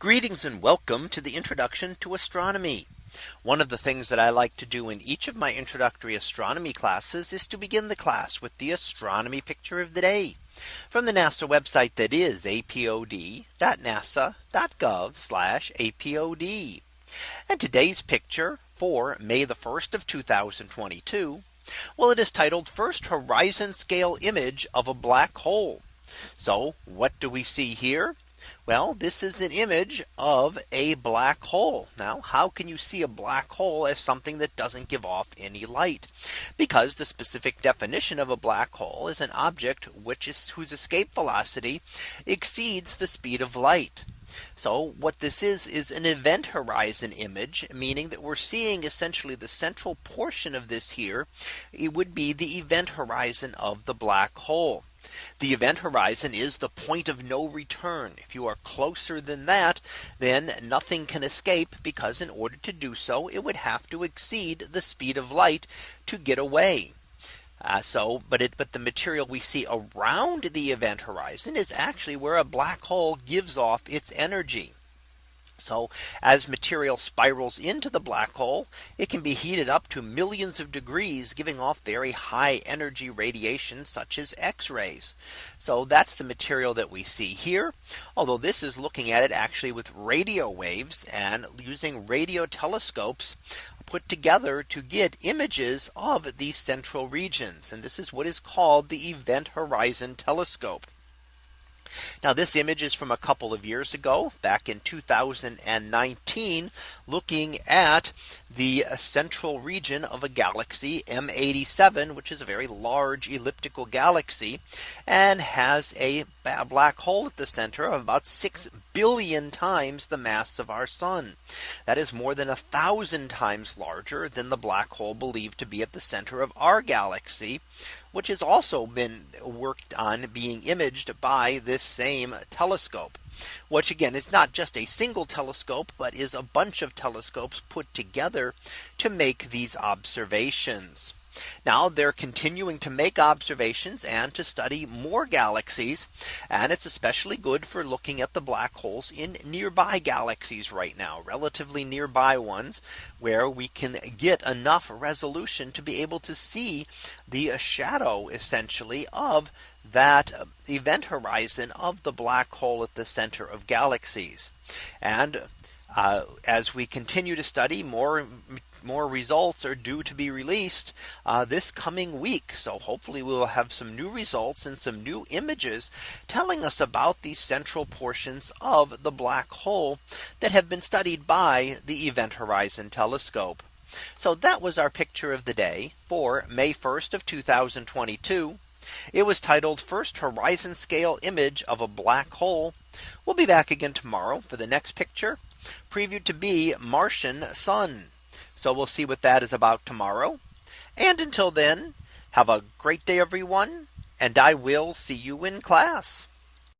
Greetings and welcome to the introduction to astronomy. One of the things that I like to do in each of my introductory astronomy classes is to begin the class with the astronomy picture of the day from the NASA website that is apod.nasa.gov apod. And today's picture for May the 1st of 2022. Well, it is titled first horizon scale image of a black hole. So what do we see here? Well, this is an image of a black hole. Now, how can you see a black hole as something that doesn't give off any light? Because the specific definition of a black hole is an object which is whose escape velocity exceeds the speed of light. So what this is is an event horizon image, meaning that we're seeing essentially the central portion of this here. It would be the event horizon of the black hole. The event horizon is the point of no return. If you are closer than that, then nothing can escape because in order to do so, it would have to exceed the speed of light to get away. Uh, so but it but the material we see around the event horizon is actually where a black hole gives off its energy. So as material spirals into the black hole, it can be heated up to millions of degrees, giving off very high energy radiation such as X rays. So that's the material that we see here. Although this is looking at it actually with radio waves and using radio telescopes put together to get images of these central regions. And this is what is called the Event Horizon Telescope. Now this image is from a couple of years ago back in 2019 looking at the central region of a galaxy M87 which is a very large elliptical galaxy and has a black hole at the center of about 6 billion times the mass of our sun. That is more than a thousand times larger than the black hole believed to be at the center of our galaxy which has also been worked on being imaged by this same telescope which again is not just a single telescope, but is a bunch of telescopes put together to make these observations. Now they're continuing to make observations and to study more galaxies. And it's especially good for looking at the black holes in nearby galaxies right now, relatively nearby ones where we can get enough resolution to be able to see the shadow essentially of that event horizon of the black hole at the center of galaxies. And uh, as we continue to study more more results are due to be released uh, this coming week. So hopefully we will have some new results and some new images telling us about these central portions of the black hole that have been studied by the Event Horizon Telescope. So that was our picture of the day for May 1st of 2022. It was titled first horizon scale image of a black hole. We'll be back again tomorrow for the next picture previewed to be Martian sun. So we'll see what that is about tomorrow. And until then, have a great day, everyone. And I will see you in class.